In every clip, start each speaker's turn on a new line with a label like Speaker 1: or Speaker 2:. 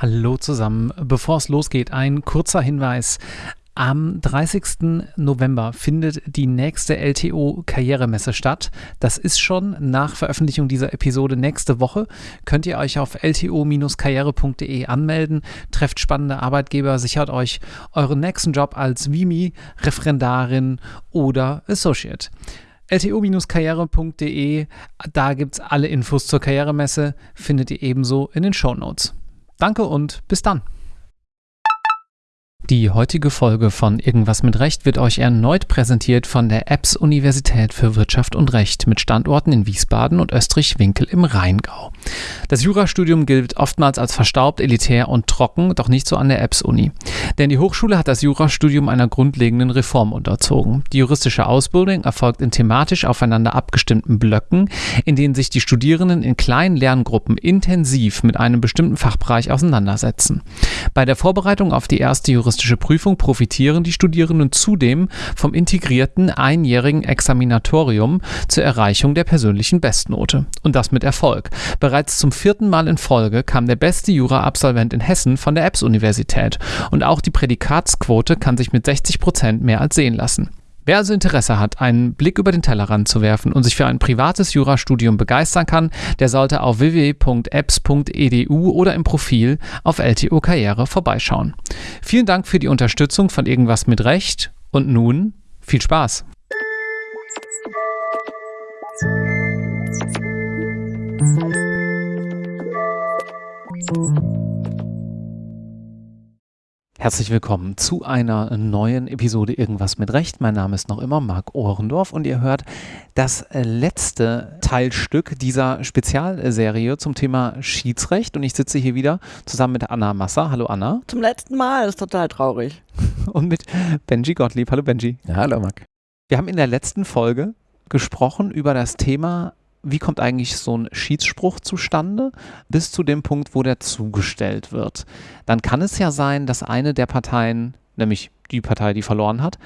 Speaker 1: Hallo zusammen. Bevor es losgeht, ein kurzer Hinweis. Am 30. November findet die nächste LTO Karrieremesse statt. Das ist schon nach Veröffentlichung dieser Episode nächste Woche. Könnt ihr euch auf lto-karriere.de anmelden, trefft spannende Arbeitgeber, sichert euch euren nächsten Job als Vimi, Referendarin oder Associate lto-karriere.de. Da gibt es alle Infos zur Karrieremesse, findet ihr ebenso in den Show Notes. Danke und bis dann. Die heutige Folge von Irgendwas mit Recht wird euch erneut präsentiert von der EBS Universität für Wirtschaft und Recht mit Standorten in Wiesbaden und Österreich-Winkel im Rheingau. Das Jurastudium gilt oftmals als verstaubt, elitär und trocken, doch nicht so an der EBS Uni. Denn die Hochschule hat das Jurastudium einer grundlegenden Reform unterzogen. Die juristische Ausbildung erfolgt in thematisch aufeinander abgestimmten Blöcken, in denen sich die Studierenden in kleinen Lerngruppen intensiv mit einem bestimmten Fachbereich auseinandersetzen. Bei der Vorbereitung auf die erste juristische juristische Prüfung profitieren die Studierenden zudem vom integrierten einjährigen Examinatorium zur Erreichung der persönlichen Bestnote. Und das mit Erfolg. Bereits zum vierten Mal in Folge kam der beste Jura-Absolvent in Hessen von der EBS-Universität. Und auch die Prädikatsquote kann sich mit 60 Prozent mehr als sehen lassen. Wer also Interesse hat, einen Blick über den Tellerrand zu werfen und sich für ein privates Jurastudium begeistern kann, der sollte auf www.apps.edu oder im Profil auf LTO Karriere vorbeischauen. Vielen Dank für die Unterstützung von Irgendwas mit Recht und nun viel Spaß! Herzlich willkommen zu einer neuen Episode Irgendwas mit Recht. Mein Name ist noch immer Marc Ohrendorf und ihr hört das letzte Teilstück dieser Spezialserie zum Thema Schiedsrecht. Und ich sitze hier wieder zusammen mit Anna Masser. Hallo Anna.
Speaker 2: Zum letzten Mal, das ist total traurig.
Speaker 1: Und mit Benji Gottlieb. Hallo Benji.
Speaker 3: Ja, hallo Marc.
Speaker 1: Wir haben in der letzten Folge gesprochen über das Thema wie kommt eigentlich so ein Schiedsspruch zustande, bis zu dem Punkt, wo der zugestellt wird. Dann kann es ja sein, dass eine der Parteien, nämlich die Partei, die verloren hat,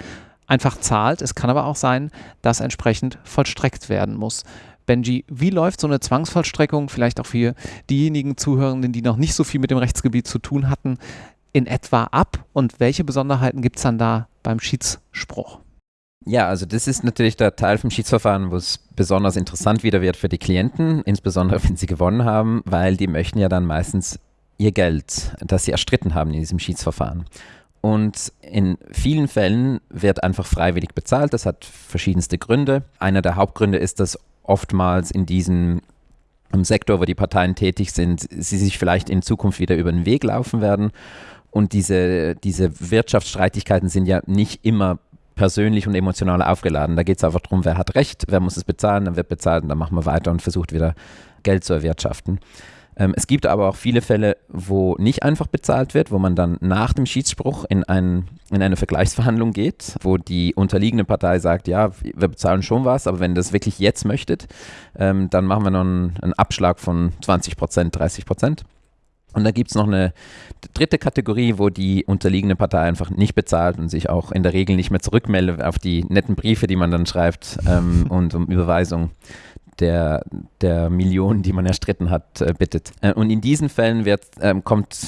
Speaker 1: einfach zahlt. Es kann aber auch sein, dass entsprechend vollstreckt werden muss. Benji, wie läuft so eine Zwangsvollstreckung, vielleicht auch für diejenigen Zuhörenden, die noch nicht so viel mit dem Rechtsgebiet zu tun hatten, in etwa ab und welche Besonderheiten gibt es dann da beim Schiedsspruch?
Speaker 3: Ja, also das ist natürlich der Teil vom Schiedsverfahren, wo es besonders interessant wieder wird für die Klienten, insbesondere wenn sie gewonnen haben, weil die möchten ja dann meistens ihr Geld, das sie erstritten haben in diesem Schiedsverfahren. Und in vielen Fällen wird einfach freiwillig bezahlt. Das hat verschiedenste Gründe. Einer der Hauptgründe ist, dass oftmals in diesem Sektor, wo die Parteien tätig sind, sie sich vielleicht in Zukunft wieder über den Weg laufen werden. Und diese, diese Wirtschaftsstreitigkeiten sind ja nicht immer persönlich und emotional aufgeladen. Da geht es einfach darum, wer hat Recht, wer muss es bezahlen, dann wird bezahlt und dann machen wir weiter und versucht wieder Geld zu erwirtschaften. Ähm, es gibt aber auch viele Fälle, wo nicht einfach bezahlt wird, wo man dann nach dem Schiedsspruch in, ein, in eine Vergleichsverhandlung geht, wo die unterliegende Partei sagt, ja, wir bezahlen schon was, aber wenn ihr das wirklich jetzt möchtet, ähm, dann machen wir noch einen, einen Abschlag von 20 Prozent, 30 Prozent. Und da gibt es noch eine dritte Kategorie, wo die unterliegende Partei einfach nicht bezahlt und sich auch in der Regel nicht mehr zurückmeldet auf die netten Briefe, die man dann schreibt ähm, und um Überweisung der, der Millionen, die man erstritten hat, äh, bittet. Äh, und in diesen Fällen wird, ähm, kommt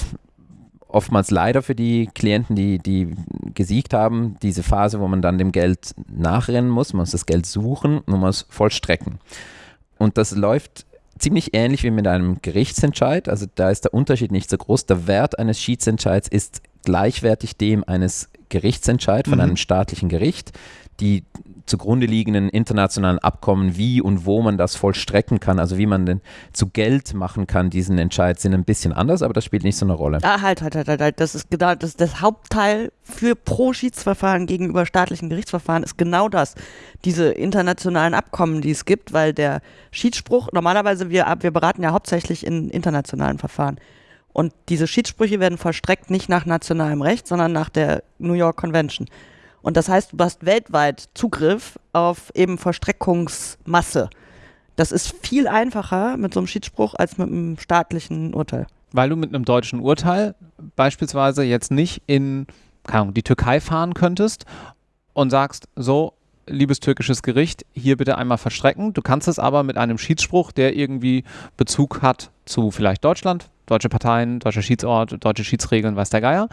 Speaker 3: oftmals leider für die Klienten, die, die gesiegt haben, diese Phase, wo man dann dem Geld nachrennen muss, man muss das Geld suchen und man muss vollstrecken. Und das läuft ziemlich ähnlich wie mit einem Gerichtsentscheid. Also da ist der Unterschied nicht so groß. Der Wert eines Schiedsentscheids ist gleichwertig dem eines Gerichtsentscheids von mhm. einem staatlichen Gericht. Die zugrunde liegenden internationalen Abkommen, wie und wo man das vollstrecken kann, also wie man denn zu Geld machen kann, diesen Entscheid, sind ein bisschen anders, aber das spielt nicht so eine Rolle.
Speaker 2: Ah, halt, halt, halt, halt, halt. das ist genau das, das Hauptteil für Pro-Schiedsverfahren gegenüber staatlichen Gerichtsverfahren ist genau das. Diese internationalen Abkommen, die es gibt, weil der Schiedsspruch, normalerweise, wir, wir beraten ja hauptsächlich in internationalen Verfahren. Und diese Schiedssprüche werden vollstreckt nicht nach nationalem Recht, sondern nach der New York Convention. Und das heißt, du hast weltweit Zugriff auf eben Vollstreckungsmasse. Das ist viel einfacher mit so einem Schiedsspruch als mit einem staatlichen Urteil.
Speaker 1: Weil du mit einem deutschen Urteil beispielsweise jetzt nicht in Ahnung, die Türkei fahren könntest und sagst, so, liebes türkisches Gericht, hier bitte einmal verstrecken. Du kannst es aber mit einem Schiedsspruch, der irgendwie Bezug hat zu vielleicht Deutschland, deutsche Parteien, deutscher Schiedsort, deutsche Schiedsregeln, weiß der Geier.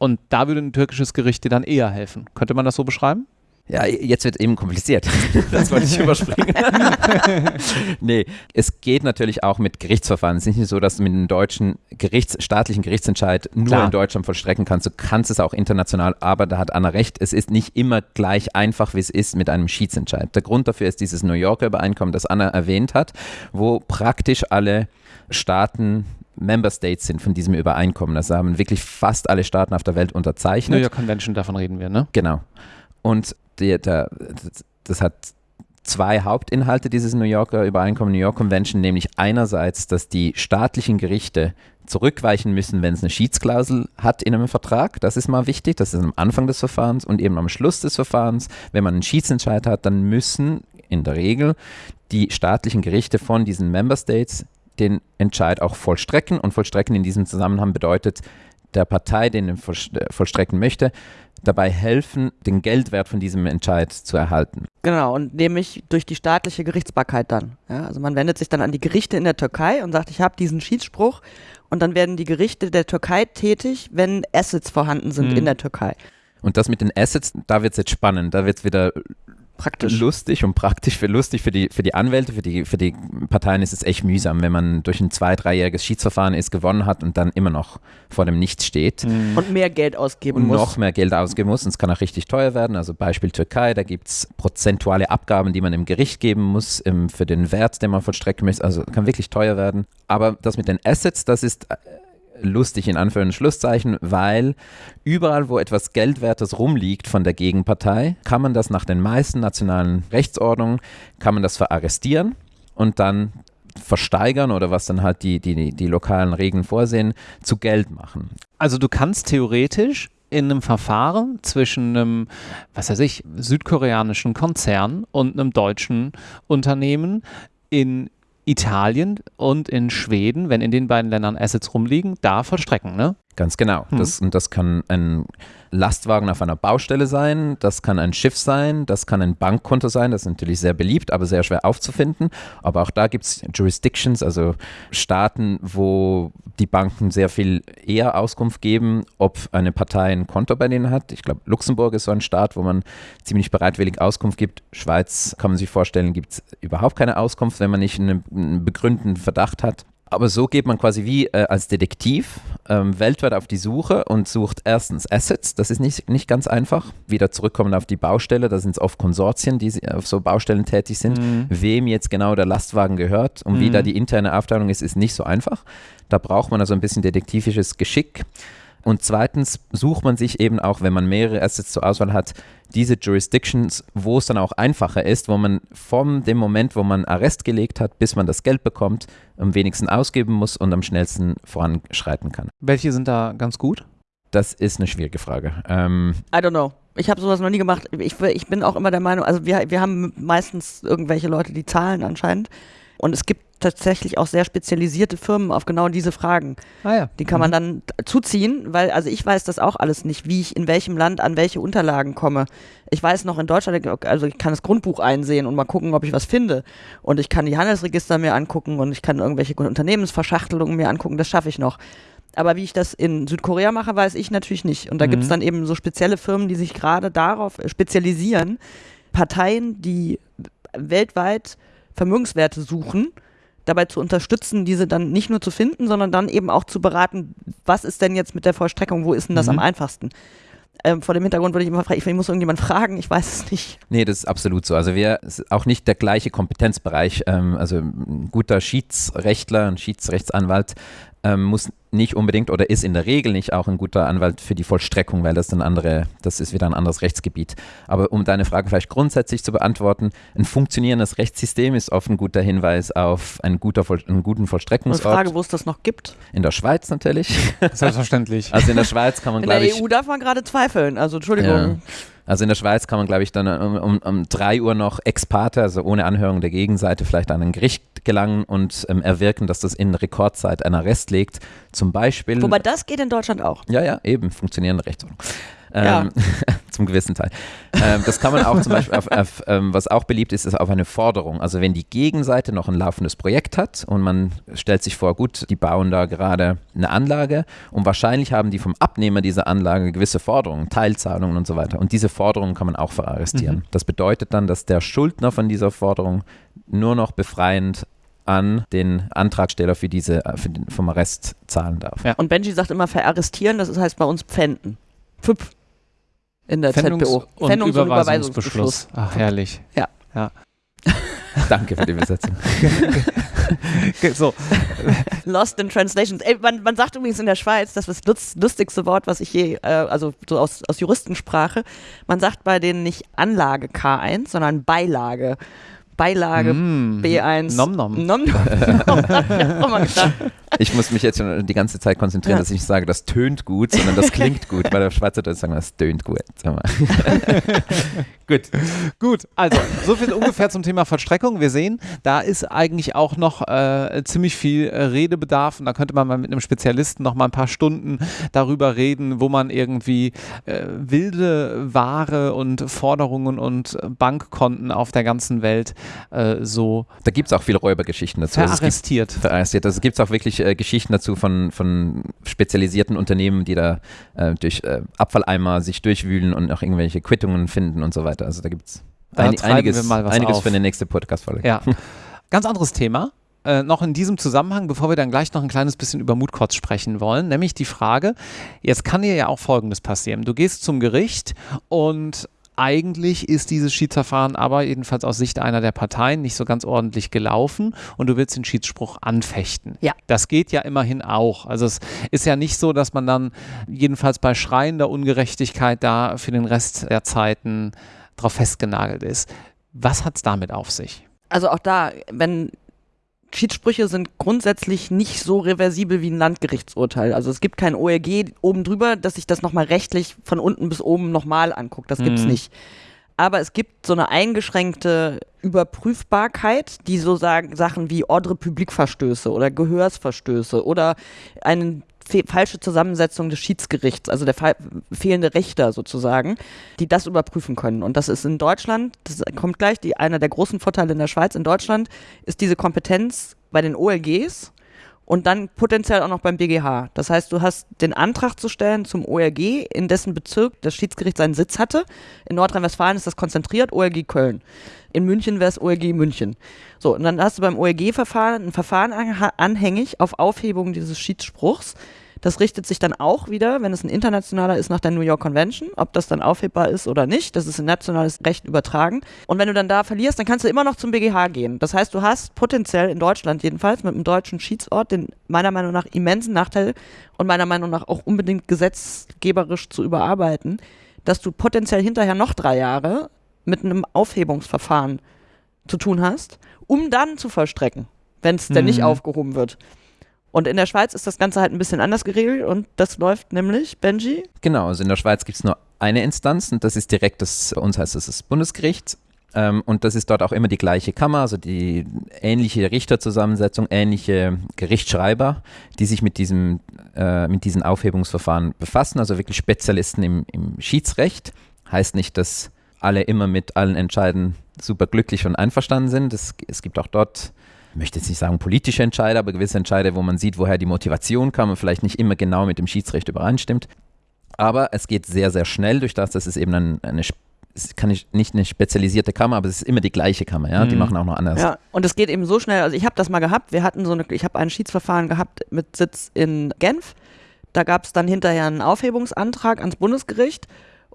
Speaker 1: Und da würde ein türkisches Gericht dir dann eher helfen. Könnte man das so beschreiben?
Speaker 3: Ja, jetzt wird eben kompliziert. Das wollte ich überspringen. nee, es geht natürlich auch mit Gerichtsverfahren. Es ist nicht so, dass du mit einem deutschen Gerichts-, staatlichen Gerichtsentscheid nur
Speaker 1: Klar.
Speaker 3: in Deutschland vollstrecken kannst. Du kannst es auch international, aber da hat Anna recht. Es ist nicht immer gleich einfach, wie es ist mit einem Schiedsentscheid. Der Grund dafür ist dieses New Yorker Übereinkommen, das Anna erwähnt hat, wo praktisch alle Staaten Member States sind von diesem Übereinkommen. Das haben wirklich fast alle Staaten auf der Welt
Speaker 1: New
Speaker 3: unterzeichnet.
Speaker 1: York Convention, davon reden wir, ne?
Speaker 3: Genau. Und der, der, das hat zwei Hauptinhalte dieses New Yorker Übereinkommen, New York Convention, nämlich einerseits, dass die staatlichen Gerichte zurückweichen müssen, wenn es eine Schiedsklausel hat in einem Vertrag. Das ist mal wichtig. Das ist am Anfang des Verfahrens und eben am Schluss des Verfahrens. Wenn man einen Schiedsentscheid hat, dann müssen in der Regel die staatlichen Gerichte von diesen Member States den Entscheid auch vollstrecken. Und vollstrecken in diesem Zusammenhang bedeutet, der Partei, den er vollstrecken möchte, dabei helfen, den Geldwert von diesem Entscheid zu erhalten.
Speaker 2: Genau, und nämlich durch die staatliche Gerichtsbarkeit dann. Ja, also man wendet sich dann an die Gerichte in der Türkei und sagt, ich habe diesen Schiedsspruch und dann werden die Gerichte der Türkei tätig, wenn Assets vorhanden sind
Speaker 1: Mhm.
Speaker 2: in der Türkei.
Speaker 3: Und das mit den Assets, da wird es jetzt spannend, da wird es wieder
Speaker 2: Praktisch.
Speaker 3: lustig und praktisch für lustig für die, für die Anwälte, für die, für die Parteien ist es echt mühsam, wenn man durch ein zwei-, dreijähriges Schiedsverfahren ist, gewonnen hat und dann immer noch vor dem Nichts steht.
Speaker 2: Und mehr Geld ausgeben
Speaker 3: und
Speaker 2: muss.
Speaker 3: noch mehr Geld ausgeben muss. Und es kann auch richtig teuer werden. Also Beispiel Türkei, da gibt es prozentuale Abgaben, die man im Gericht geben muss im, für den Wert, den man vollstrecken muss. Also kann wirklich teuer werden. Aber das mit den Assets, das ist äh, lustig in Anführungs- und Schlusszeichen, weil überall, wo etwas Geldwertes rumliegt von der Gegenpartei, kann man das nach den meisten nationalen Rechtsordnungen, kann man das verarrestieren und dann versteigern oder was dann halt die, die, die lokalen Regeln vorsehen, zu Geld machen.
Speaker 1: Also du kannst theoretisch in einem Verfahren zwischen einem, was weiß ich, südkoreanischen Konzern und einem deutschen Unternehmen in Italien und in Schweden, wenn in den beiden Ländern Assets rumliegen, da vollstrecken, ne?
Speaker 3: Ganz genau.
Speaker 1: Hm.
Speaker 3: Das, und das kann ein Lastwagen auf einer Baustelle sein, das kann ein Schiff sein, das kann ein Bankkonto sein, das ist natürlich sehr beliebt, aber sehr schwer aufzufinden. Aber auch da gibt es Jurisdictions, also Staaten, wo die Banken sehr viel eher Auskunft geben, ob eine Partei ein Konto bei denen hat. Ich glaube, Luxemburg ist so ein Staat, wo man ziemlich bereitwillig Auskunft gibt. Schweiz, kann man sich vorstellen, gibt es überhaupt keine Auskunft, wenn man nicht einen, einen begründeten Verdacht hat. Aber so geht man quasi wie äh, als Detektiv ähm, weltweit auf die Suche und sucht erstens Assets, das ist nicht, nicht ganz einfach. Wieder zurückkommen auf die Baustelle, da sind es oft Konsortien, die auf so Baustellen tätig sind.
Speaker 1: Mhm.
Speaker 3: Wem jetzt genau der Lastwagen gehört und wie
Speaker 1: Mhm.
Speaker 3: da die interne Aufteilung ist, ist nicht so einfach. Da braucht man also ein bisschen detektivisches Geschick. Und zweitens sucht man sich eben auch, wenn man mehrere Assets zur Auswahl hat, diese Jurisdictions, wo es dann auch einfacher ist, wo man von dem Moment, wo man Arrest gelegt hat, bis man das Geld bekommt, am wenigsten ausgeben muss und am schnellsten voranschreiten kann.
Speaker 1: Welche sind da ganz gut?
Speaker 3: Das ist eine schwierige Frage. Ähm,
Speaker 2: I don't know. Ich habe sowas noch nie gemacht. Ich, ich bin auch immer der Meinung, also wir, wir haben meistens irgendwelche Leute, die zahlen anscheinend. Und es gibt tatsächlich auch sehr spezialisierte Firmen auf genau diese Fragen.
Speaker 1: Ah ja.
Speaker 2: Die kann man dann zuziehen, weil, also ich weiß das auch alles nicht, wie ich in welchem Land an welche Unterlagen komme. Ich weiß noch in Deutschland, also ich kann das Grundbuch einsehen und mal gucken, ob ich was finde. Und ich kann die Handelsregister mir angucken und ich kann irgendwelche Unternehmensverschachtelungen mir angucken, das schaffe ich noch. Aber wie ich das in Südkorea mache, weiß ich natürlich nicht. Und da
Speaker 1: Mhm.
Speaker 2: gibt es dann eben so spezielle Firmen, die sich gerade darauf spezialisieren, Parteien, die weltweit Vermögenswerte suchen, dabei zu unterstützen, diese dann nicht nur zu finden, sondern dann eben auch zu beraten, was ist denn jetzt mit der Vollstreckung, wo ist denn das
Speaker 1: Mhm.
Speaker 2: am einfachsten? Ähm, vor dem Hintergrund würde ich immer fragen, ich, ich muss irgendjemand fragen, ich weiß es nicht.
Speaker 3: Nee, das ist absolut so. Also wir auch nicht der gleiche Kompetenzbereich. Ähm, also ein guter Schiedsrechtler, ein Schiedsrechtsanwalt ähm, muss nicht unbedingt oder ist in der Regel nicht auch ein guter Anwalt für die Vollstreckung, weil das dann andere, das ist wieder ein anderes Rechtsgebiet. Aber um deine Frage vielleicht grundsätzlich zu beantworten, ein funktionierendes Rechtssystem ist oft ein guter Hinweis auf einen, guter, Voll- einen guten
Speaker 2: Und
Speaker 3: Vollstreckungsort.
Speaker 2: Frage, wo es das noch gibt.
Speaker 3: In der Schweiz natürlich.
Speaker 1: Selbstverständlich.
Speaker 3: Also in der Schweiz kann man,
Speaker 2: In der
Speaker 3: glaube ich,
Speaker 2: EU darf man gerade zweifeln, also
Speaker 3: Ja. Also in der Schweiz kann man, glaube ich, dann um, um, um 3 Uhr noch ex parte, also ohne Anhörung der Gegenseite, vielleicht an ein Gericht gelangen und ähm, erwirken, dass das in Rekordzeit einen Arrest legt. Zum Beispiel.
Speaker 2: Wobei das geht in Deutschland auch.
Speaker 3: ja, ja, eben, funktionierende Rechtsordnung. Ja. Ähm, zum gewissen Teil. Ähm, das kann man auch zum Beispiel, auf, auf, ähm, was auch beliebt ist, ist auf eine Forderung. Also wenn die Gegenseite noch ein laufendes Projekt hat und man stellt sich vor, gut, die bauen da gerade eine Anlage und wahrscheinlich haben die vom Abnehmer dieser Anlage gewisse Forderungen, Teilzahlungen und so weiter. Und diese Forderungen kann man auch verarrestieren. Mhm. Das bedeutet dann, dass der Schuldner von dieser Forderung nur noch befreiend an den Antragsteller für diese für den, vom Arrest zahlen darf.
Speaker 2: Ja. Und Benji sagt immer verarrestieren, das heißt bei uns pfänden. Pfüpf. In der
Speaker 1: Pfändungs
Speaker 2: ZBO.
Speaker 1: Und Pfändungs- und Überweisungsbeschluss. Ach, herrlich.
Speaker 2: Ja.
Speaker 1: ja.
Speaker 3: Danke für die Übersetzung.
Speaker 2: so. Lost in Translations. Ey, man, man, sagt übrigens in der Schweiz, das ist das lustigste Wort, was ich je, äh, also so aus, aus Juristensprache, man sagt bei denen nicht Anlage K1, sondern Beilage. Beilage mm, B1.
Speaker 1: Nom nom.
Speaker 2: nom, nom.
Speaker 3: ich muss mich jetzt schon die ganze Zeit konzentrieren, ja. dass ich nicht sage, das tönt gut, sondern das klingt gut. Bei der Schweizer Deutsch sagen wir, das tönt gut.
Speaker 1: gut. Gut, also so viel ungefähr zum Thema Vollstreckung. Wir sehen, da ist eigentlich auch noch äh, ziemlich viel äh, Redebedarf und da könnte man mal mit einem Spezialisten noch mal ein paar Stunden darüber reden, wo man irgendwie äh, wilde Ware und Forderungen und Bankkonten auf der ganzen Welt äh, so.
Speaker 3: Da gibt es auch viele Räubergeschichten dazu.
Speaker 1: Also verarrestiert.
Speaker 3: Also verarrestiert. Also gibt es auch wirklich äh, Geschichten dazu von, von spezialisierten Unternehmen, die da äh, durch äh, Abfalleimer sich durchwühlen und auch irgendwelche Quittungen finden und so weiter. Also da gibt es ein, einiges, einiges für eine nächste Podcast-Folge.
Speaker 1: Ja. Ganz anderes Thema. Äh, noch in diesem Zusammenhang, bevor wir dann gleich noch ein kleines bisschen über Mutkotz sprechen wollen, nämlich die Frage, jetzt kann dir ja auch Folgendes passieren. Du gehst zum Gericht und eigentlich ist dieses Schiedsverfahren aber jedenfalls aus Sicht einer der Parteien nicht so ganz ordentlich gelaufen und du willst den Schiedsspruch anfechten.
Speaker 2: Ja.
Speaker 1: Das geht ja immerhin auch. Also es ist ja nicht so, dass man dann jedenfalls bei schreiender Ungerechtigkeit da für den Rest der Zeiten drauf festgenagelt ist. Was hat es damit auf sich?
Speaker 2: Also auch da, wenn Schiedssprüche sind grundsätzlich nicht so reversibel wie ein Landgerichtsurteil. Also es gibt kein ORG oben drüber, dass sich das nochmal rechtlich von unten bis oben nochmal anguckt. Das gibt's mhm. nicht. Aber es gibt so eine eingeschränkte Überprüfbarkeit, die so sagen, Sachen wie Ordre Public-Verstöße oder Gehörsverstöße oder einen falsche Zusammensetzung des Schiedsgerichts, also der fehlende Richter sozusagen, die das überprüfen können. Und das ist in Deutschland, das kommt gleich, die, einer der großen Vorteile in der Schweiz, in Deutschland ist diese Kompetenz bei den OLGs und dann potenziell auch noch beim BGH. Das heißt, du hast den Antrag zu stellen zum OLG, in dessen Bezirk das Schiedsgericht seinen Sitz hatte. In Nordrhein-Westfalen ist das konzentriert, OLG Köln. In München wäre es OLG München. So, und dann hast du beim OLG-Verfahren ein Verfahren anhängig auf Aufhebung dieses Schiedsspruchs. Das richtet sich dann auch wieder, wenn es ein internationaler ist, nach der New York Convention, ob das dann aufhebbar ist oder nicht. Das ist in nationales Recht übertragen. Und wenn du dann da verlierst, dann kannst du immer noch zum BGH gehen. Das heißt, du hast potenziell in Deutschland jedenfalls mit einem deutschen Schiedsort den meiner Meinung nach immensen Nachteil und meiner Meinung nach auch unbedingt gesetzgeberisch zu überarbeiten, dass du potenziell hinterher noch drei Jahre mit einem Aufhebungsverfahren zu tun hast, um dann zu vollstrecken, wenn es mhm. denn nicht mhm. aufgehoben wird. Und in der Schweiz ist das Ganze halt ein bisschen anders geregelt und das läuft nämlich, Benji?
Speaker 3: Genau, also in der Schweiz gibt es nur eine Instanz und das ist direkt das, uns heißt das das Bundesgericht. Ähm, und das ist dort auch immer die gleiche Kammer, also die ähnliche Richterzusammensetzung, ähnliche Gerichtsschreiber, die sich mit, diesem, äh, mit diesen Aufhebungsverfahren befassen, also wirklich Spezialisten im, im Schiedsrecht. Heißt nicht, dass alle immer mit allen Entscheiden super glücklich und einverstanden sind. Es, es gibt auch dort ich möchte jetzt nicht sagen politische Entscheide, aber gewisse Entscheide, wo man sieht, woher die Motivation kam und vielleicht nicht immer genau mit dem Schiedsrecht übereinstimmt. Aber es geht sehr, sehr schnell durch das, dass es eben ein, eine es kann nicht, nicht eine spezialisierte Kammer, aber es ist immer die gleiche Kammer, ja. Mhm. Die machen auch noch anders.
Speaker 2: Ja, und es geht eben so schnell. Also ich habe das mal gehabt. Wir hatten so eine, ich habe ein Schiedsverfahren gehabt mit Sitz in Genf. Da gab es dann hinterher einen Aufhebungsantrag ans Bundesgericht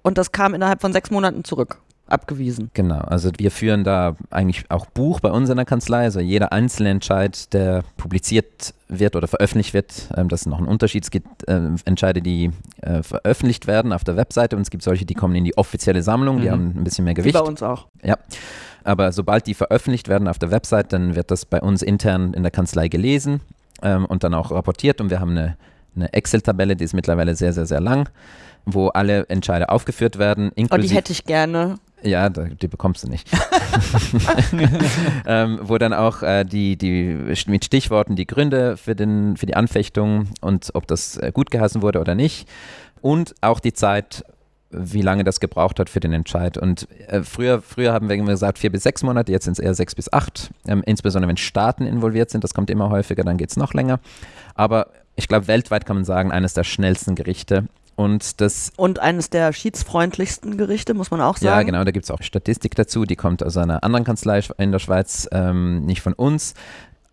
Speaker 2: und das kam innerhalb von sechs Monaten zurück abgewiesen.
Speaker 3: Genau, also wir führen da eigentlich auch Buch bei uns in der Kanzlei. Also jeder einzelne Entscheid, der publiziert wird oder veröffentlicht wird, ähm, das ist noch ein Unterschied. Es gibt äh, Entscheide, die äh, veröffentlicht werden auf der Webseite und es gibt solche, die kommen in die offizielle Sammlung, die mhm. haben ein bisschen mehr Gewicht. Wie
Speaker 2: bei uns auch.
Speaker 3: Ja. Aber sobald die veröffentlicht werden auf der Website, dann wird das bei uns intern in der Kanzlei gelesen ähm, und dann auch rapportiert und wir haben eine, eine Excel-Tabelle, die ist mittlerweile sehr, sehr, sehr lang wo alle Entscheide aufgeführt werden.
Speaker 2: Oh, die hätte ich gerne.
Speaker 3: Ja, die bekommst du nicht. ähm, wo dann auch äh, die, die mit Stichworten die Gründe für, den, für die Anfechtung und ob das äh, gut geheißen wurde oder nicht. Und auch die Zeit, wie lange das gebraucht hat für den Entscheid. Und äh, früher, früher haben wir immer gesagt vier bis sechs Monate, jetzt sind es eher sechs bis acht. Ähm, insbesondere wenn Staaten involviert sind, das kommt immer häufiger, dann geht es noch länger. Aber ich glaube, weltweit kann man sagen, eines der schnellsten Gerichte. Und das
Speaker 2: Und eines der schiedsfreundlichsten Gerichte, muss man auch sagen.
Speaker 3: ja, genau, da gibt es auch Statistik dazu, die kommt aus einer anderen Kanzlei in der Schweiz, ähm, nicht von uns.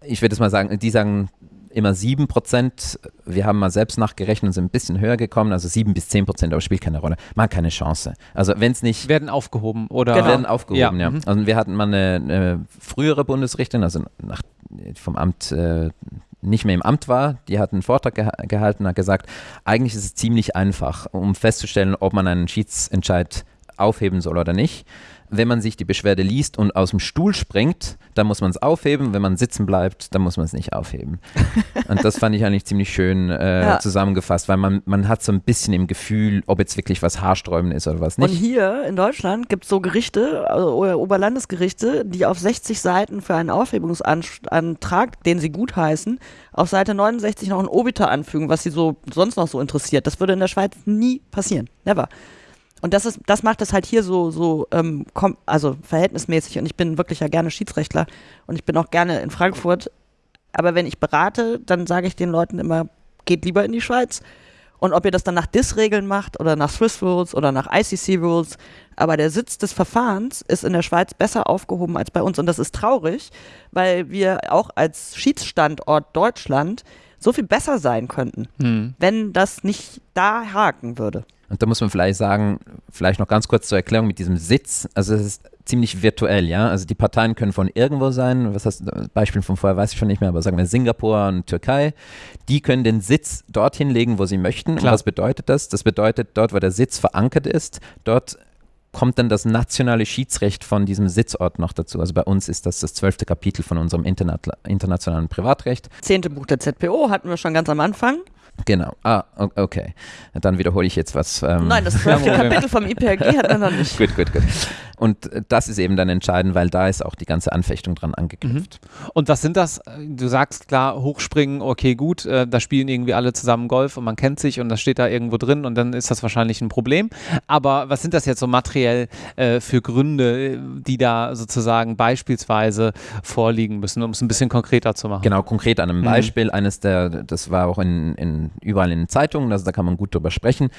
Speaker 3: Ich würde es mal sagen, die sagen immer 7 Prozent. Wir haben mal selbst nachgerechnet und sind ein bisschen höher gekommen, also 7 bis 10 Prozent, aber spielt keine Rolle. Man hat keine Chance. Also wenn es nicht
Speaker 1: Werden aufgehoben oder
Speaker 2: Genau.
Speaker 3: werden aufgehoben, ja.
Speaker 1: Ja, mhm.
Speaker 3: Also wir hatten mal eine, eine frühere Bundesrichterin, also nach, vom Amt äh, nicht mehr im Amt war, die hat einen Vortrag geha gehalten, hat gesagt, eigentlich ist es ziemlich einfach, um festzustellen, ob man einen Schiedsentscheid aufheben soll oder nicht. Wenn man sich die Beschwerde liest und aus dem Stuhl springt, dann muss man es aufheben. Wenn man sitzen bleibt, dann muss man es nicht aufheben. Und das fand ich eigentlich ziemlich schön äh,
Speaker 2: Ja.
Speaker 3: zusammengefasst, weil man, man hat so ein bisschen im Gefühl, ob jetzt wirklich was haarsträubend ist oder was
Speaker 2: Und
Speaker 3: nicht.
Speaker 2: hier in Deutschland gibt es so Gerichte, also Oberlandesgerichte, die auf 60 Seiten für einen Aufhebungsantrag, den sie gutheißen, auf Seite 69 noch ein Obiter anfügen, was sie so sonst noch so interessiert. Das würde in der Schweiz nie passieren. Never. Und das ist, das macht es halt hier so, so, ähm, also verhältnismäßig. Und ich bin wirklich ja gerne Schiedsrechtler und ich bin auch gerne in Frankfurt. Aber wenn ich berate, dann sage ich den Leuten immer, geht lieber in die Schweiz. Und ob ihr das dann nach DIS-Regeln macht oder nach Swiss Rules oder nach ICC Rules, aber der Sitz des Verfahrens ist in der Schweiz besser aufgehoben als bei uns. Und das ist traurig, weil wir auch als Schiedsstandort Deutschland so viel besser sein könnten,
Speaker 1: Hm.
Speaker 2: wenn das nicht da haken würde.
Speaker 3: Und da muss man vielleicht sagen, vielleicht noch ganz kurz zur Erklärung mit diesem Sitz. Also es ist ziemlich virtuell, ja. Also die Parteien können von irgendwo sein. Was heißt, Beispiel von vorher weiß ich schon nicht mehr, aber sagen wir Singapur und Türkei. Die können den Sitz dorthin legen, wo sie möchten.
Speaker 1: Klar.
Speaker 3: Und was bedeutet das? Das bedeutet, dort, wo der Sitz verankert ist, dort kommt dann das nationale Schiedsrecht von diesem Sitzort noch dazu. Also bei uns ist das das zwölfte Kapitel von unserem Interna internationalen Privatrecht.
Speaker 2: Zehnte Buch der ZPO hatten wir schon ganz am Anfang.
Speaker 3: Genau. Ah, okay. Dann wiederhole ich jetzt was. Ähm,
Speaker 2: Nein, das zwölfte. Kapitel vom IPRG hatten wir noch nicht.
Speaker 3: Gut, gut, gut. Und äh, das ist eben dann entscheidend, weil da ist auch die ganze Anfechtung dran angeknüpft.
Speaker 1: Und was sind das? Du sagst klar, hochspringen, okay, gut, äh, da spielen irgendwie alle zusammen Golf und man kennt sich und das steht da irgendwo drin und dann ist das wahrscheinlich ein Problem. Aber was sind das jetzt so materiell äh, für Gründe, die da sozusagen beispielsweise vorliegen müssen, um es ein bisschen konkreter zu machen?
Speaker 3: Genau, konkret an einem
Speaker 1: Mhm.
Speaker 3: Beispiel. Eines der, das war auch in, in, überall in den Zeitungen, also da kann man gut drüber sprechen.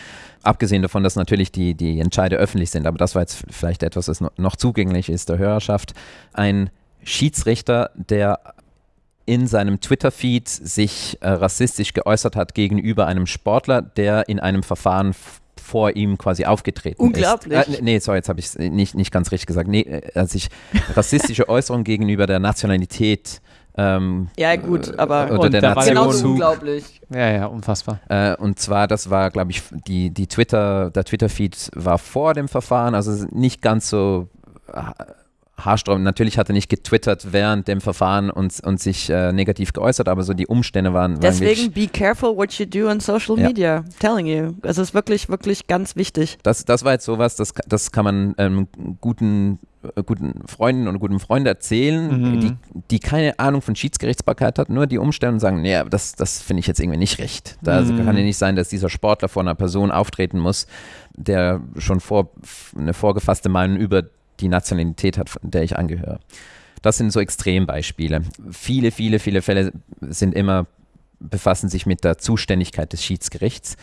Speaker 3: Abgesehen davon, dass natürlich die, die Entscheide öffentlich sind, aber das war jetzt vielleicht etwas, das noch, zugänglich ist der Hörerschaft. Ein Schiedsrichter, der in seinem Twitter-Feed sich äh, rassistisch geäußert hat gegenüber einem Sportler, der in einem Verfahren vor ihm quasi aufgetreten
Speaker 2: Unglaublich.
Speaker 3: ist. Äh, nee, sorry, jetzt habe ich es nicht, nicht ganz richtig gesagt. Nee, äh, als ich rassistische Äußerungen gegenüber der Nationalität ähm,
Speaker 2: Ja, gut, aber
Speaker 3: oder
Speaker 1: Und
Speaker 3: der
Speaker 1: da war der
Speaker 3: Nation.
Speaker 2: genauso unglaublich.
Speaker 1: Ja, ja, unfassbar.
Speaker 3: Äh, und zwar, das war, glaube ich, die, die Twitter, der Twitter-Feed war vor dem Verfahren, also nicht ganz so ha- haarsträubend. Natürlich hat er nicht getwittert während dem Verfahren und, und sich äh, negativ geäußert, aber so die Umstände waren, waren
Speaker 2: Deswegen
Speaker 3: wirklich,
Speaker 2: be careful what you do on social
Speaker 3: Ja.
Speaker 2: media. Telling you. Es ist wirklich, wirklich ganz wichtig.
Speaker 3: das, das war jetzt sowas, das, das kann man ähm, guten, äh, guten Freunden und guten Freunden erzählen,
Speaker 1: Mhm.
Speaker 3: die, die keine Ahnung von Schiedsgerichtsbarkeit hat, nur die Umstände und sagen, nee, das, das finde ich jetzt irgendwie nicht recht. Da
Speaker 1: Mhm.
Speaker 3: kann ja nicht sein, dass dieser Sportler vor einer Person auftreten muss, der schon vor, eine vorgefasste Meinung über die Nationalität hat, der ich angehöre. Das sind so Extrembeispiele. Viele, viele, viele Fälle sind immer, befassen sich mit der Zuständigkeit des Schiedsgerichts,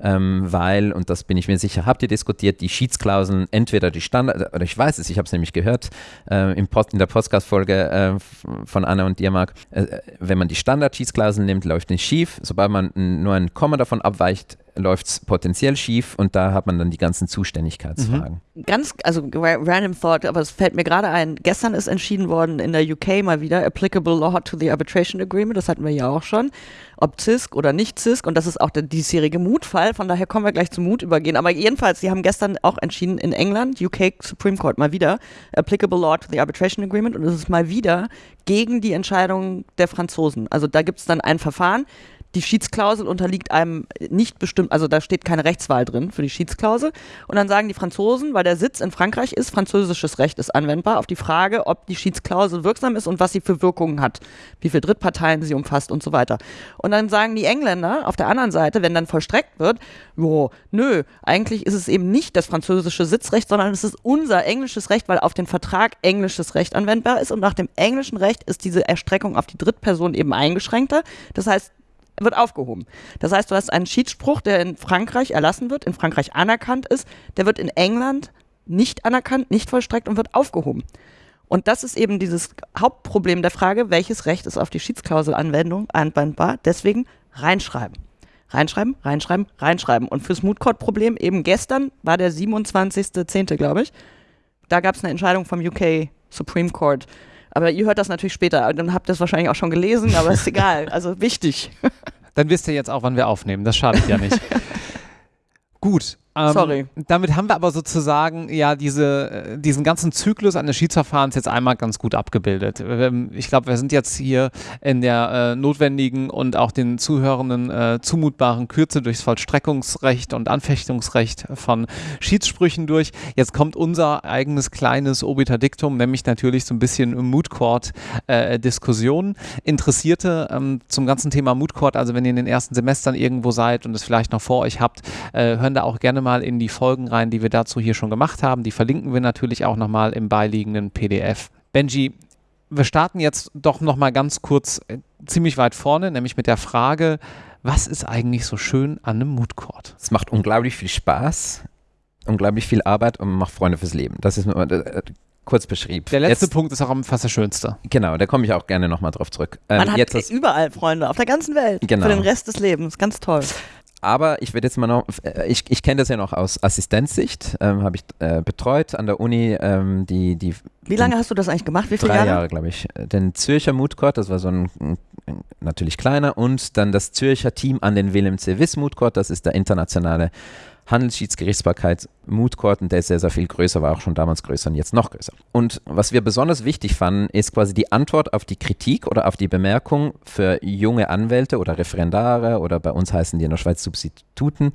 Speaker 3: ähm, weil, und das bin ich mir sicher, habt ihr diskutiert, die Schiedsklauseln, entweder die Standard, oder ich weiß es, ich habe es nämlich gehört, äh, im Pod, in der Podcast-Folge äh, von Anna und dir, Marc, äh, wenn man die Standard-Schiedsklauseln nimmt, läuft nicht schief, sobald man nur ein Komma davon abweicht, läuft es potenziell schief und da hat man dann die ganzen Zuständigkeitsfragen.
Speaker 2: Ganz, also ra- random thought, aber es fällt mir gerade ein. Gestern ist entschieden worden in der UK mal wieder applicable law to the arbitration agreement. Das hatten wir ja auch schon. Ob CISC oder nicht CISC. Und das ist auch der diesjährige Mutfall. Von daher kommen wir gleich zum Mut übergehen. Aber jedenfalls, sie haben gestern auch entschieden in England, UK Supreme Court mal wieder, applicable law to the arbitration agreement. Und es ist mal wieder gegen die Entscheidung der Franzosen. Also da gibt es dann ein Verfahren. Die Schiedsklausel unterliegt einem nicht bestimmt, also da steht keine Rechtswahl drin für die Schiedsklausel. Und dann sagen die Franzosen, weil der Sitz in Frankreich ist, französisches Recht ist anwendbar auf die Frage, ob die Schiedsklausel wirksam ist und was sie für Wirkungen hat, wie viele Drittparteien sie umfasst und so weiter. Und dann sagen die Engländer auf der anderen Seite, wenn dann vollstreckt wird, jo, nö, eigentlich ist es eben nicht das französische Sitzrecht, sondern es ist unser englisches Recht, weil auf den Vertrag englisches Recht anwendbar ist und nach dem englischen Recht ist diese Erstreckung auf die Drittperson eben eingeschränkter. Das heißt, wird aufgehoben. Das heißt, du hast einen Schiedsspruch, der in Frankreich erlassen wird, in Frankreich anerkannt ist, der wird in England nicht anerkannt, nicht vollstreckt und wird aufgehoben. Und das ist eben dieses Hauptproblem der Frage, welches Recht ist auf die Schiedsklauselanwendung anwendbar. Deswegen reinschreiben. Reinschreiben, reinschreiben, reinschreiben. Und fürs Mood Court Problem eben gestern war der 27.10., glaube ich. Da gab es eine Entscheidung vom UK Supreme Court, aber ihr hört das natürlich später. Dann habt ihr es wahrscheinlich auch schon gelesen, aber ist egal. Also wichtig.
Speaker 1: Dann wisst ihr jetzt auch, wann wir aufnehmen. Das schadet ja nicht. Gut, ähm,
Speaker 2: Sorry.
Speaker 1: Damit haben wir aber sozusagen ja diese, äh, diesen ganzen Zyklus eines Schiedsverfahrens jetzt einmal ganz gut abgebildet. Ich glaube, wir sind jetzt hier in der äh, notwendigen und auch den Zuhörenden äh, zumutbaren Kürze durchs Vollstreckungsrecht und Anfechtungsrecht von Schiedssprüchen durch. Jetzt kommt unser eigenes kleines Obiterdiktum, nämlich natürlich so ein bisschen Mood Court äh, Diskussion. Interessierte ähm, zum ganzen Thema Mood Court, also wenn ihr in den ersten Semestern irgendwo seid und es vielleicht noch vor euch habt, äh, hören da auch gerne mal in die Folgen rein, die wir dazu hier schon gemacht haben. Die verlinken wir natürlich auch nochmal im beiliegenden PDF. Benji, wir starten jetzt doch nochmal ganz kurz äh, ziemlich weit vorne, nämlich mit der Frage, was ist eigentlich so schön an einem Mood Court?
Speaker 3: Es macht unglaublich viel Spaß, unglaublich viel Arbeit und macht Freunde fürs Leben. Das ist äh, kurz beschrieben.
Speaker 1: Der letzte jetzt, Punkt ist auch fast der schönste.
Speaker 3: Genau, da komme ich auch gerne nochmal drauf zurück.
Speaker 2: Ähm, Man hat jetzt überall Freunde, auf der ganzen Welt. Genau. Für den Rest des Lebens. Ganz toll.
Speaker 3: Aber ich werde jetzt mal noch, äh, ich, ich kenne das ja noch aus Assistenzsicht, ähm, habe ich äh, betreut an der Uni. Ähm, die, die,
Speaker 2: Wie lange hast du das eigentlich gemacht? Wie
Speaker 3: viele drei Jahre? Jahre, glaube ich. Den Zürcher Moodcourt, das war so ein, ein, natürlich kleiner, und dann das Zürcher Team an den Willem C. Wiss Moodcourt, das ist der internationale Handelsschiedsgerichtsbarkeit und der ist sehr, sehr viel größer, war auch schon damals größer und jetzt noch größer. Und was wir besonders wichtig fanden, ist quasi die Antwort auf die Kritik oder auf die Bemerkung für junge Anwälte oder Referendare oder bei uns heißen die in der Schweiz Substituten,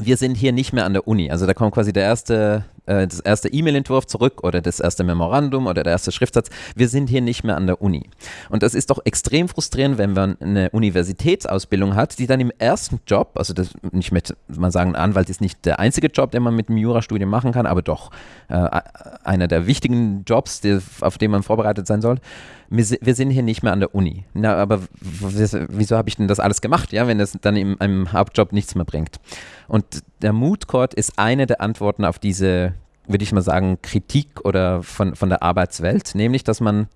Speaker 3: wir sind hier nicht mehr an der Uni. Also da kommt quasi der erste, äh, das erste E-Mail-Entwurf zurück oder das erste Memorandum oder der erste Schriftsatz. Wir sind hier nicht mehr an der Uni. Und das ist doch extrem frustrierend, wenn man eine Universitätsausbildung hat, die dann im ersten Job, also das nicht mit, man sagen, Anwalt ist nicht der einzige Job, den man mit einem Jurastudium machen kann, aber doch äh, einer der wichtigen Jobs, die, auf den man vorbereitet sein soll wir sind hier nicht mehr an der Uni. Na, aber wieso habe ich denn das alles gemacht, ja, wenn das dann in einem Hauptjob nichts mehr bringt? Und der Mood Court ist eine der Antworten auf diese, würde ich mal sagen, Kritik oder von, von der Arbeitswelt, nämlich, dass man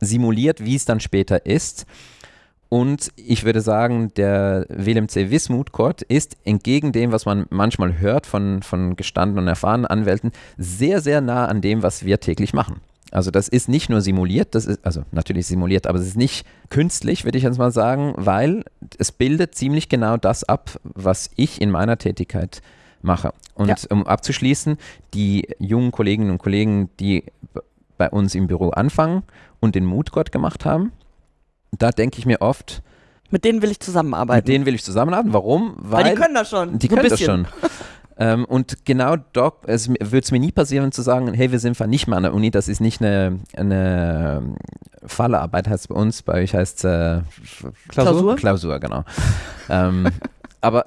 Speaker 3: simuliert, wie es dann später ist. Und ich würde sagen, der Willem C. Wismut Court ist entgegen dem, was man manchmal hört von, von gestandenen und erfahrenen Anwälten, sehr, sehr nah an dem, was wir täglich machen. Also das ist nicht nur simuliert, das ist, also natürlich simuliert, aber es ist nicht künstlich, würde ich jetzt mal sagen, weil es bildet ziemlich genau das ab, was ich in meiner Tätigkeit mache. Und ja. um abzuschließen, die jungen Kolleginnen und Kollegen, die bei uns im Büro anfangen und den Mutgott gemacht haben, da denke ich mir oft,
Speaker 2: mit denen will ich zusammenarbeiten.
Speaker 3: Mit denen will ich zusammenarbeiten. Warum?
Speaker 2: Weil, Weil die können das schon.
Speaker 3: Die so können das schon. Ähm, und genau dort es würde es mir nie passieren zu sagen, hey, wir sind nicht mehr an der Uni, das ist nicht eine, eine Fallearbeit, heißt es bei uns, bei euch heißt es äh,
Speaker 2: Klausur?
Speaker 3: Klausur, genau. ähm, aber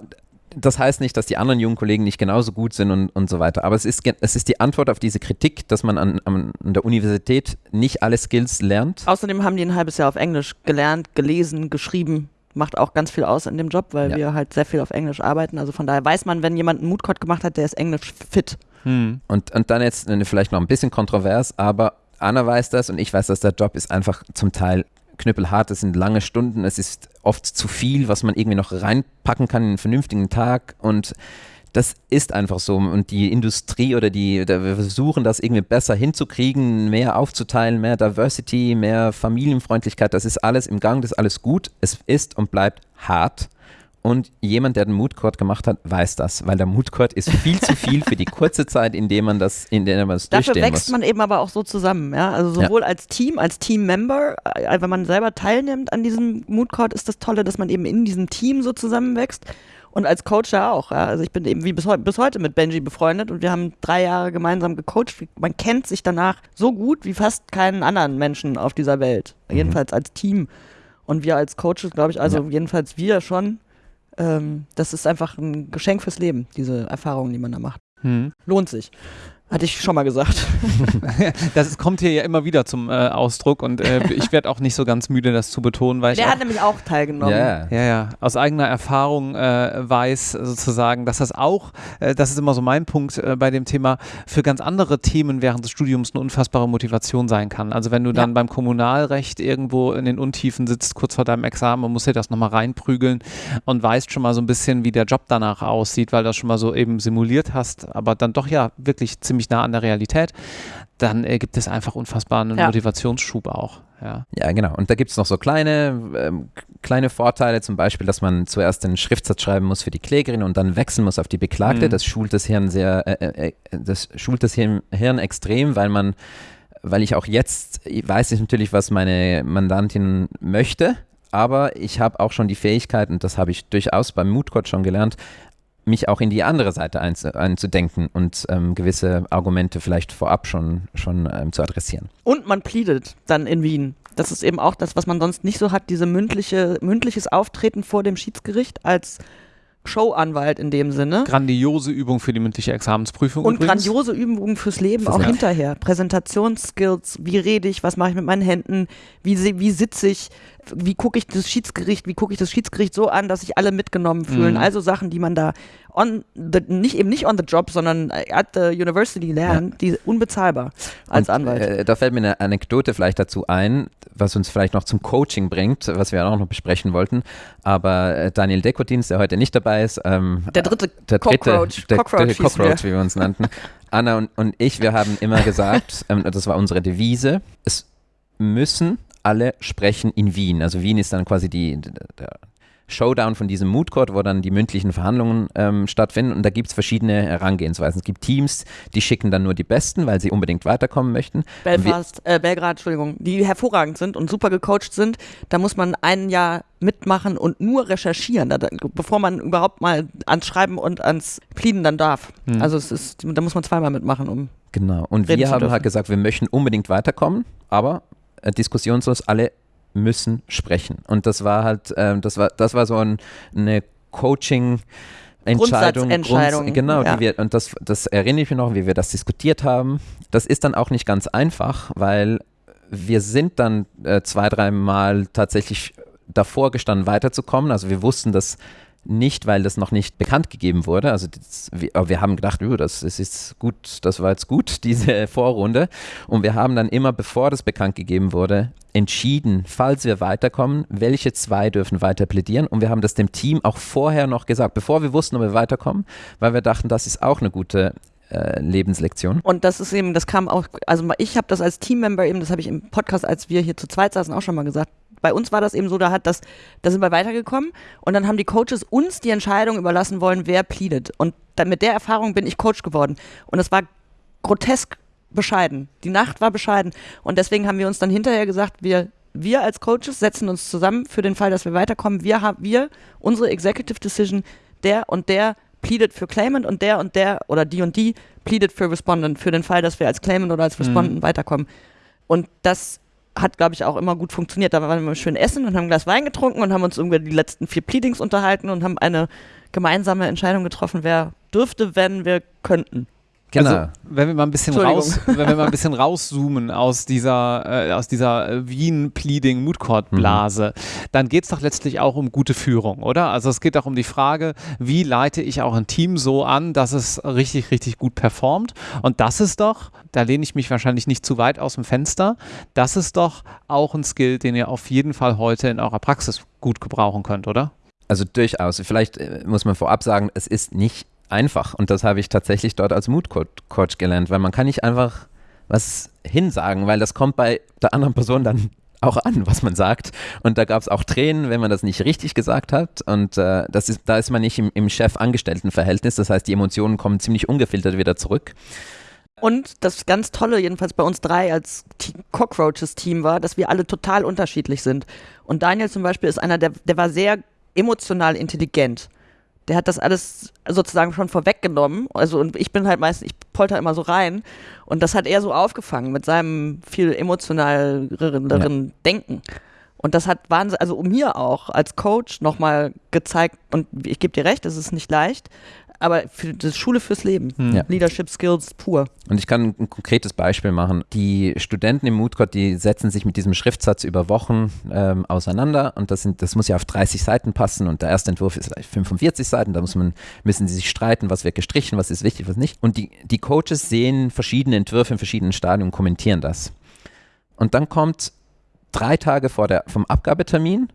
Speaker 3: das heißt nicht, dass die anderen jungen Kollegen nicht genauso gut sind und, und so weiter. Aber es ist, es ist die Antwort auf diese Kritik, dass man an, an der Universität nicht alle Skills lernt.
Speaker 2: Außerdem haben die ein halbes Jahr auf Englisch gelernt, gelesen, geschrieben, macht auch ganz viel aus in dem Job, weil ja. wir halt sehr viel auf Englisch arbeiten. Also von daher weiß man, wenn jemand einen Moodcode gemacht hat, der ist Englisch fit.
Speaker 3: Hm. Und, und dann jetzt vielleicht noch ein bisschen kontrovers, aber Anna weiß das und ich weiß, dass der Job ist einfach zum Teil knüppelhart. Es sind lange Stunden, es ist oft zu viel, was man irgendwie noch reinpacken kann in einen vernünftigen Tag und das ist einfach so. Und die Industrie oder die, wir versuchen das irgendwie besser hinzukriegen, mehr aufzuteilen, mehr Diversity, mehr Familienfreundlichkeit, das ist alles im Gang, das ist alles gut. Es ist und bleibt hart. Und jemand, der den Mood Court gemacht hat, weiß das, weil der Mood Court ist viel zu viel für die kurze Zeit, in der man das, in der man das
Speaker 2: Dafür
Speaker 3: durchstehen
Speaker 2: wächst
Speaker 3: muss.
Speaker 2: man eben aber auch so zusammen, ja. Also sowohl als Team, als Team-Member, äh, wenn man selber teilnimmt an diesem Mood Court, ist das Tolle, dass man eben in diesem Team so zusammenwächst. Und als Coach ja auch. Ja. Also ich bin eben wie bis, heu bis heute mit Benji befreundet und wir haben drei Jahre gemeinsam gecoacht. Man kennt sich danach so gut wie fast keinen anderen Menschen auf dieser Welt.
Speaker 3: Mhm.
Speaker 2: Jedenfalls als Team. Und wir als Coaches, glaube ich, also
Speaker 3: Ja.
Speaker 2: jedenfalls wir schon. Ähm, das ist einfach ein Geschenk fürs Leben, diese Erfahrungen, die man da macht.
Speaker 1: Hm.
Speaker 2: Lohnt sich. Hatte ich schon mal gesagt.
Speaker 1: Das ist, kommt hier ja immer wieder zum äh, Ausdruck und äh, ich werde auch nicht so ganz müde, das zu betonen, weil ich
Speaker 2: Der
Speaker 1: auch
Speaker 2: hat nämlich auch teilgenommen.
Speaker 3: Ja,
Speaker 1: Ja, ja, aus eigener Erfahrung äh, weiß sozusagen, dass das auch, äh, das ist immer so mein Punkt äh, bei dem Thema, für ganz andere Themen während des Studiums eine unfassbare Motivation sein kann. Also wenn du dann
Speaker 2: Ja.
Speaker 1: beim Kommunalrecht irgendwo in den Untiefen sitzt, kurz vor deinem Examen und musst dir das nochmal reinprügeln und weißt schon mal so ein bisschen, wie der Job danach aussieht, weil du das schon mal so eben simuliert hast, aber dann doch ja wirklich ziemlich nah an der Realität, dann äh, gibt es einfach unfassbaren
Speaker 2: Ja.
Speaker 1: Motivationsschub auch. Ja.
Speaker 3: Ja, genau. Und da gibt es noch so kleine, ähm, kleine Vorteile, zum Beispiel, dass man zuerst den Schriftsatz schreiben muss für die Klägerin und dann wechseln muss auf die Beklagte.
Speaker 1: Mhm.
Speaker 3: Das schult das Hirn sehr, äh, äh, das schult das Hirn, Hirn extrem, weil man, weil ich auch jetzt ich weiß ich natürlich, was meine Mandantin möchte, aber ich habe auch schon die Fähigkeit, und das habe ich durchaus beim Moodcode schon gelernt, mich auch in die andere Seite einzu, einzudenken und ähm, gewisse Argumente vielleicht vorab schon, schon ähm, zu adressieren.
Speaker 2: Und man pleadet dann in Wien. Das ist eben auch das, was man sonst nicht so hat, diese mündliche, mündliches Auftreten vor dem Schiedsgericht als Showanwalt in dem Sinne.
Speaker 1: Grandiose Übung für die mündliche Examensprüfung.
Speaker 2: Und
Speaker 1: übrigens.
Speaker 2: grandiose Übungen fürs Leben
Speaker 3: Fürs
Speaker 2: auch
Speaker 3: Leben.
Speaker 2: hinterher. Präsentationsskills, wie rede ich, was mache ich mit meinen Händen, wie, wie sitze ich, wie gucke ich das Schiedsgericht, wie gucke ich das Schiedsgericht so an, dass sich alle mitgenommen fühlen.
Speaker 1: Mhm.
Speaker 2: Also Sachen, die man da on the, nicht eben nicht on the job, sondern at the university lernt, die unbezahlbar als
Speaker 3: Und,
Speaker 2: Anwalt.
Speaker 3: Äh, da fällt mir eine Anekdote vielleicht dazu ein, was uns vielleicht noch zum Coaching bringt, was wir auch noch besprechen wollten. Aber äh, Daniel Dekotins, der heute nicht dabei ist, ähm,
Speaker 2: der dritte
Speaker 3: der dritte,
Speaker 2: Cockroach,
Speaker 3: der,
Speaker 2: Cockroach,
Speaker 3: der Cockroach,
Speaker 2: wir.
Speaker 3: wie wir uns nannten. Anna und, und ich, wir haben immer gesagt, ähm, das war unsere Devise, es müssen alle sprechen in Wien. Also Wien ist dann quasi die, der Showdown von diesem Mood Court, wo dann die mündlichen Verhandlungen ähm, stattfinden. Und da gibt es verschiedene Herangehensweisen. Es gibt Teams, die schicken dann nur die Besten, weil sie unbedingt weiterkommen möchten.
Speaker 2: Belfast, äh, Belgrad, Entschuldigung, die hervorragend sind und super gecoacht sind, da muss man ein Jahr mitmachen und nur recherchieren, da, bevor man überhaupt mal ans Schreiben und ans Pleaden dann darf.
Speaker 1: Hm.
Speaker 2: Also es ist, da muss man zweimal mitmachen, um.
Speaker 3: Genau. Und wir haben halt gesagt, wir möchten unbedingt weiterkommen, aber diskussionslos alle müssen sprechen. Und das war halt, ähm, das war, das war so ein, eine Coaching. Entscheidung,
Speaker 2: Grundsatzentscheidung,
Speaker 3: Grunds- genau,
Speaker 2: ja.
Speaker 3: die wir, und das, das erinnere ich mich noch, wie wir das diskutiert haben. Das ist dann auch nicht ganz einfach, weil wir sind dann äh, zwei, dreimal tatsächlich davor gestanden, weiterzukommen. Also wir wussten das nicht, weil das noch nicht bekannt gegeben wurde. Also das, wir, wir haben gedacht, "Oh, das, das ist gut, das war jetzt gut, diese Vorrunde. Und wir haben dann immer, bevor das bekannt gegeben wurde, entschieden, falls wir weiterkommen, welche zwei dürfen weiter plädieren. Und wir haben das dem Team auch vorher noch gesagt, bevor wir wussten, ob wir weiterkommen, weil wir dachten, das ist auch eine gute äh, Lebenslektion.
Speaker 2: Und das ist eben, das kam auch, also ich habe das als Teammember eben, das habe ich im Podcast, als wir hier zu zweit saßen, auch schon mal gesagt. Bei uns war das eben so, da hat das, da sind wir weitergekommen und dann haben die Coaches uns die Entscheidung überlassen wollen, wer pleadet. Und dann mit der Erfahrung bin ich Coach geworden. Und es war grotesk bescheiden. Die Nacht war bescheiden. Und deswegen haben wir uns dann hinterher gesagt, wir, wir als Coaches setzen uns zusammen für den Fall, dass wir weiterkommen. Wir haben, wir, unsere Executive Decision, der und der pleadet für Claimant und der und der oder die und die pleadet für Respondent für den Fall, dass wir als Claimant oder als Respondent weiterkommen. Und das hat, glaube ich, auch immer gut funktioniert. Da waren wir schön essen und haben ein Glas Wein getrunken und haben uns über die letzten vier Pleadings unterhalten und haben eine gemeinsame Entscheidung getroffen, wer dürfte, wenn wir könnten.
Speaker 3: Genau.
Speaker 1: Also, wenn wir mal ein bisschen raus, wenn wir mal ein bisschen rauszoomen aus dieser, äh, aus dieser äh, Wien Pleading Mood Court Blase, dann geht es doch letztlich auch um gute Führung, oder? Also es geht auch um die Frage, wie leite ich auch ein Team so an, dass es richtig, richtig gut performt. Und das ist doch, da lehne ich mich wahrscheinlich nicht zu weit aus dem Fenster, das ist doch auch ein Skill, den ihr auf jeden Fall heute in eurer Praxis gut gebrauchen könnt, oder?
Speaker 3: Also durchaus. Vielleicht äh, muss man vorab sagen, es ist nicht einfach. Und das habe ich tatsächlich dort als Mood-Coach gelernt, weil man kann nicht einfach was hinsagen, weil das kommt bei der anderen Person dann auch an, was man sagt. Und da gab es auch Tränen, wenn man das nicht richtig gesagt hat. Und äh, das ist, da ist man nicht im, im Chef-Angestellten-Verhältnis. Das heißt, die Emotionen kommen ziemlich ungefiltert wieder zurück.
Speaker 2: Und das ganz Tolle, jedenfalls bei uns drei als Cockroaches-Team war, dass wir alle total unterschiedlich sind. Und Daniel zum Beispiel ist einer, der, der war sehr emotional intelligent. Der hat das alles sozusagen schon vorweggenommen. Also, und ich bin halt meistens, ich polter immer so rein. Und das hat er so aufgefangen mit seinem viel emotionaleren ja. Denken. Und das hat Wahnsinn, also mir auch als Coach nochmal gezeigt, und ich gebe dir recht, es ist nicht leicht, aber für das Schule fürs Leben. Hm. Leadership Skills pur.
Speaker 3: Und ich kann ein konkretes Beispiel machen. Die Studenten im Moodcode, die setzen sich mit diesem Schriftsatz über Wochen ähm, auseinander und das, sind, das muss ja auf 30 Seiten passen und der erste Entwurf ist 45 Seiten, da muss man, müssen sie sich streiten, was wird gestrichen, was ist wichtig, was nicht. Und die, die Coaches sehen verschiedene Entwürfe in verschiedenen Stadien und kommentieren das. Und dann kommt drei Tage vor der, vom Abgabetermin,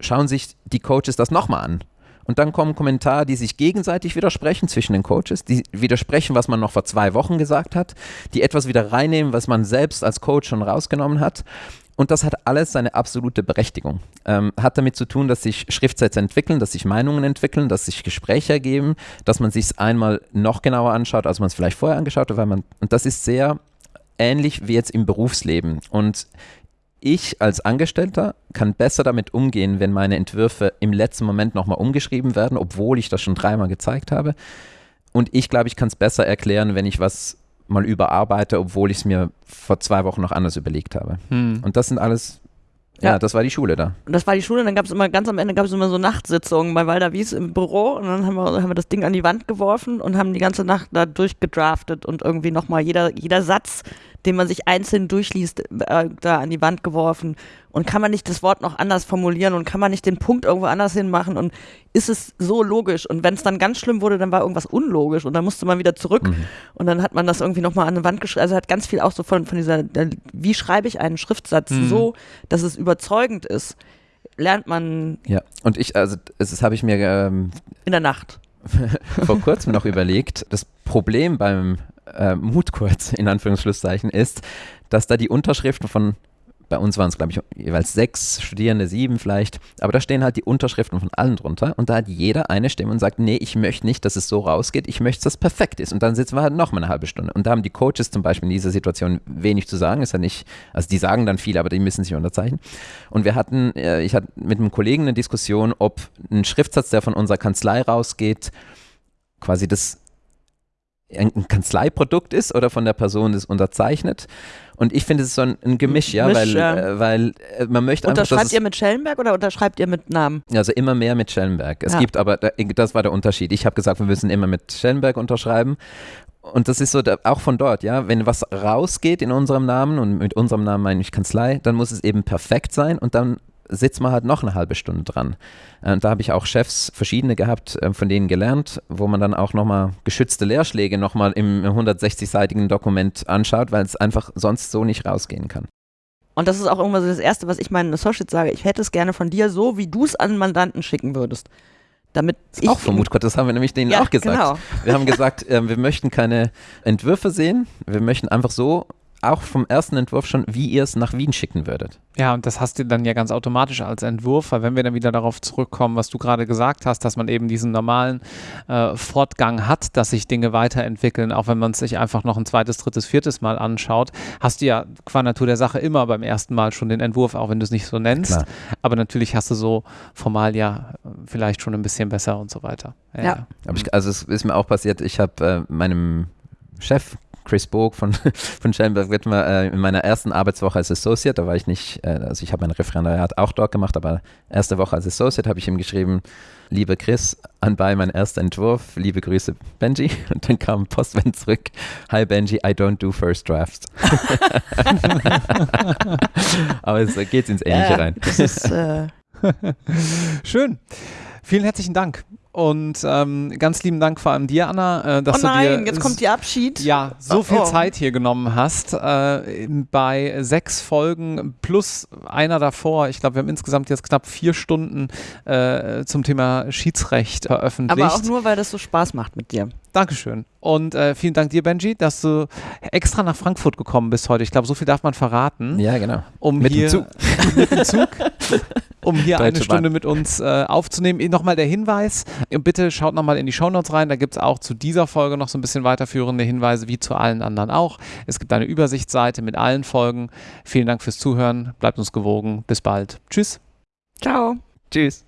Speaker 3: schauen sich die Coaches das nochmal an und dann kommen Kommentare, die sich gegenseitig widersprechen zwischen den Coaches, die widersprechen, was man noch vor zwei Wochen gesagt hat, die etwas wieder reinnehmen, was man selbst als Coach schon rausgenommen hat. Und das hat alles seine absolute Berechtigung. Ähm, hat damit zu tun, dass sich Schriftsätze entwickeln, dass sich Meinungen entwickeln, dass sich Gespräche ergeben, dass man sich es einmal noch genauer anschaut, als man es vielleicht vorher angeschaut hat. Weil man, und das ist sehr ähnlich wie jetzt im Berufsleben. Und ich als Angestellter kann besser damit umgehen, wenn meine Entwürfe im letzten Moment nochmal umgeschrieben werden, obwohl ich das schon dreimal gezeigt habe. Und ich glaube, ich kann es besser erklären, wenn ich was mal überarbeite, obwohl ich es mir vor zwei Wochen noch anders überlegt habe. Hm. Und das sind alles ja, ja, das war die Schule da.
Speaker 2: Und das war die Schule, und dann gab es immer, ganz am Ende gab es immer so Nachtsitzungen bei Walter Wies im Büro und dann haben wir, haben wir das Ding an die Wand geworfen und haben die ganze Nacht da durchgedraftet und irgendwie nochmal jeder, jeder Satz, den man sich einzeln durchliest, äh, da an die Wand geworfen. Und kann man nicht das Wort noch anders formulieren und kann man nicht den Punkt irgendwo anders hinmachen und ist es so logisch? Und wenn es dann ganz schlimm wurde, dann war irgendwas unlogisch und dann musste man wieder zurück mhm. und dann hat man das irgendwie nochmal an die Wand geschrieben. Also hat ganz viel auch so von, von dieser, wie schreibe ich einen Schriftsatz mhm. so, dass es überzeugend ist, lernt man.
Speaker 3: Ja, und ich, also das habe ich mir ähm,
Speaker 2: in der Nacht
Speaker 3: vor kurzem noch überlegt. Das Problem beim äh, Mut kurz, in Anführungsschlusszeichen, ist, dass da die Unterschriften von, bei uns waren es, glaube ich, jeweils sechs Studierende, sieben vielleicht, aber da stehen halt die Unterschriften von allen drunter und da hat jeder eine Stimme und sagt, nee, ich möchte nicht, dass es so rausgeht, ich möchte, dass es perfekt ist. Und dann sitzen wir halt noch mal eine halbe Stunde. Und da haben die Coaches zum Beispiel in dieser Situation wenig zu sagen, ist ja nicht, also die sagen dann viel, aber die müssen sich unterzeichnen. Und wir hatten, äh, ich hatte mit einem Kollegen eine Diskussion, ob ein Schriftsatz, der von unserer Kanzlei rausgeht, quasi das ein Kanzleiprodukt ist oder von der Person das unterzeichnet. Und ich finde, es ist so ein, ein Gemisch, ja, Misch, weil, ja. Äh, weil äh, man möchte
Speaker 2: einfach. Unterschreibt ihr mit Schellenberg oder unterschreibt ihr mit Namen?
Speaker 3: Also immer mehr mit Schellenberg. Es ja. gibt aber, das war der Unterschied. Ich habe gesagt, wir müssen immer mit Schellenberg unterschreiben. Und das ist so, auch von dort, ja, wenn was rausgeht in unserem Namen und mit unserem Namen meine ich Kanzlei, dann muss es eben perfekt sein und dann sitzt man halt noch eine halbe Stunde dran. Und äh, da habe ich auch Chefs, verschiedene gehabt, äh, von denen gelernt, wo man dann auch nochmal geschützte Leerschläge nochmal im 160-seitigen Dokument anschaut, weil es einfach sonst so nicht rausgehen kann.
Speaker 2: Und das ist auch irgendwann so das Erste, was ich meinen Associates sage. Ich hätte es gerne von dir so, wie du es an Mandanten schicken würdest. Damit ich
Speaker 3: auch von Mutgott, das haben wir nämlich denen ja, auch gesagt. Genau. Wir haben gesagt, äh, wir möchten keine Entwürfe sehen, wir möchten einfach so auch vom ersten Entwurf schon, wie ihr es nach Wien schicken würdet.
Speaker 1: Ja, und das hast du dann ja ganz automatisch als Entwurf, weil wenn wir dann wieder darauf zurückkommen, was du gerade gesagt hast, dass man eben diesen normalen äh, Fortgang hat, dass sich Dinge weiterentwickeln, auch wenn man es sich einfach noch ein zweites, drittes, viertes Mal anschaut, hast du ja qua Natur der Sache immer beim ersten Mal schon den Entwurf, auch wenn du es nicht so nennst. Klar. Aber natürlich hast du so formal ja vielleicht schon ein bisschen besser und so weiter.
Speaker 2: Ja. ja.
Speaker 3: Aber ich, also es ist mir auch passiert, ich habe äh, meinem Chef Chris Boog von, von Schellenberg Wittmer äh, in meiner ersten Arbeitswoche als Associate, da war ich nicht, äh, also ich habe mein Referendariat auch dort gemacht, aber erste Woche als Associate habe ich ihm geschrieben, liebe Chris, anbei mein erster Entwurf, liebe Grüße Benji und dann kam Postwend zurück, hi Benji, I don't do first drafts. aber es geht ins Ähnliche ja, rein. Ist, äh
Speaker 1: Schön. Vielen herzlichen Dank. Und ähm, ganz lieben Dank vor allem dir, Anna,
Speaker 2: äh, dass oh nein, du dir jetzt kommt die Abschied.
Speaker 1: Ja, so viel oh. Zeit hier genommen hast. Äh, bei sechs Folgen plus einer davor. Ich glaube, wir haben insgesamt jetzt knapp vier Stunden äh, zum Thema Schiedsrecht veröffentlicht.
Speaker 2: Aber auch nur, weil das so Spaß macht mit dir.
Speaker 1: Dankeschön. Und äh, vielen Dank dir, Benji, dass du extra nach Frankfurt gekommen bist heute. Ich glaube, so viel darf man verraten.
Speaker 3: Ja, genau.
Speaker 1: Um
Speaker 3: Mit dem
Speaker 1: hier,
Speaker 3: Zug.
Speaker 1: mit dem Zug. Um hier eine
Speaker 3: Deutsche
Speaker 1: Stunde
Speaker 3: Bahn.
Speaker 1: mit uns äh, aufzunehmen. Nochmal der Hinweis, und bitte schaut nochmal in die Shownotes rein, da gibt es auch zu dieser Folge noch so ein bisschen weiterführende Hinweise, wie zu allen anderen auch. Es gibt eine Übersichtsseite mit allen Folgen. Vielen Dank fürs Zuhören, bleibt uns gewogen, bis bald. Tschüss.
Speaker 2: Ciao.
Speaker 3: Tschüss.